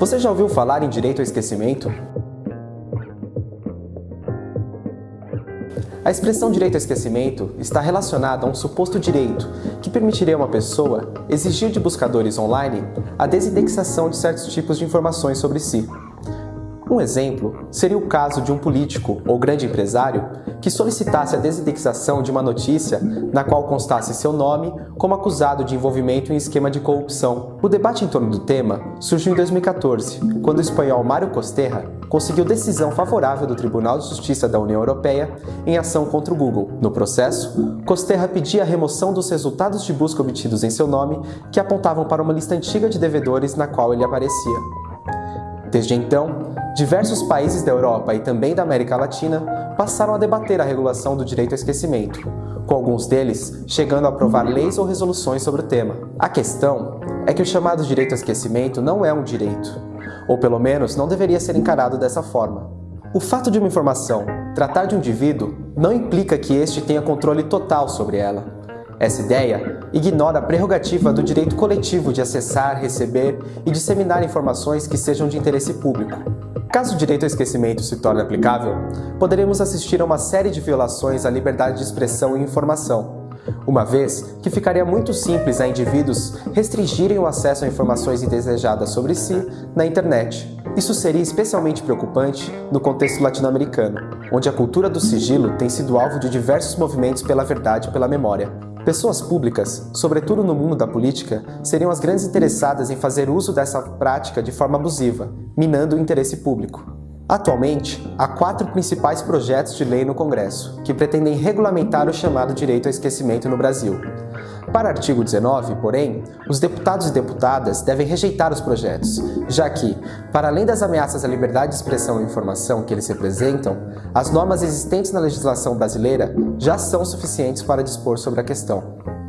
Você já ouviu falar em direito ao esquecimento? A expressão direito ao esquecimento está relacionada a um suposto direito que permitiria a uma pessoa exigir de buscadores online a desindexação de certos tipos de informações sobre si. Um exemplo seria o caso de um político ou grande empresário que solicitasse a desindexação de uma notícia na qual constasse seu nome como acusado de envolvimento em esquema de corrupção. O debate em torno do tema surgiu em 2014, quando o espanhol Mário Costerra conseguiu decisão favorável do Tribunal de Justiça da União Europeia em ação contra o Google. No processo, Costerra pedia a remoção dos resultados de busca obtidos em seu nome que apontavam para uma lista antiga de devedores na qual ele aparecia. Desde então, diversos países da Europa e também da América Latina passaram a debater a regulação do direito ao esquecimento, com alguns deles chegando a aprovar leis ou resoluções sobre o tema. A questão é que o chamado direito ao esquecimento não é um direito, ou pelo menos não deveria ser encarado dessa forma. O fato de uma informação tratar de um indivíduo não implica que este tenha controle total sobre ela. Essa ideia ignora a prerrogativa do direito coletivo de acessar, receber e disseminar informações que sejam de interesse público. Caso o direito ao esquecimento se torne aplicável, poderemos assistir a uma série de violações à liberdade de expressão e informação, uma vez que ficaria muito simples a indivíduos restringirem o acesso a informações indesejadas sobre si na internet. Isso seria especialmente preocupante no contexto latino-americano, onde a cultura do sigilo tem sido alvo de diversos movimentos pela verdade e pela memória. Pessoas públicas, sobretudo no mundo da política, seriam as grandes interessadas em fazer uso dessa prática de forma abusiva, minando o interesse público. Atualmente, há quatro principais projetos de lei no Congresso, que pretendem regulamentar o chamado direito ao esquecimento no Brasil. Para o artigo 19, porém, os deputados e deputadas devem rejeitar os projetos, já que, para além das ameaças à liberdade de expressão e informação que eles representam, as normas existentes na legislação brasileira já são suficientes para dispor sobre a questão.